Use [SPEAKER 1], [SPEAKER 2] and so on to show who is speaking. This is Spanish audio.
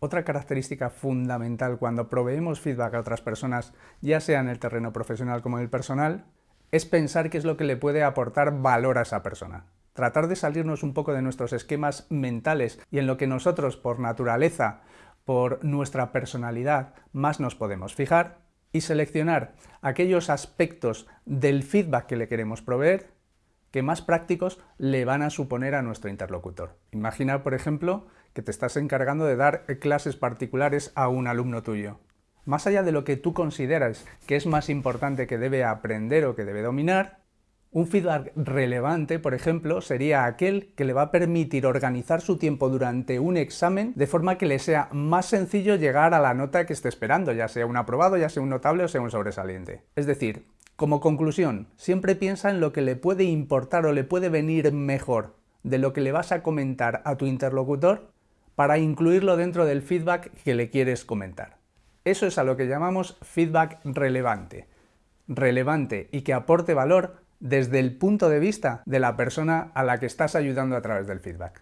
[SPEAKER 1] Otra característica fundamental cuando proveemos feedback a otras personas, ya sea en el terreno profesional como en el personal, es pensar qué es lo que le puede aportar valor a esa persona. Tratar de salirnos un poco de nuestros esquemas mentales y en lo que nosotros, por naturaleza, por nuestra personalidad, más nos podemos fijar y seleccionar aquellos aspectos del feedback que le queremos proveer que más prácticos le van a suponer a nuestro interlocutor. Imagina, por ejemplo, que te estás encargando de dar clases particulares a un alumno tuyo. Más allá de lo que tú consideras que es más importante que debe aprender o que debe dominar, un feedback relevante, por ejemplo, sería aquel que le va a permitir organizar su tiempo durante un examen de forma que le sea más sencillo llegar a la nota que esté esperando, ya sea un aprobado, ya sea un notable o sea un sobresaliente. Es decir, como conclusión, siempre piensa en lo que le puede importar o le puede venir mejor de lo que le vas a comentar a tu interlocutor para incluirlo dentro del feedback que le quieres comentar. Eso es a lo que llamamos feedback relevante. Relevante y que aporte valor desde el punto de vista de la persona a la que estás ayudando a través del feedback.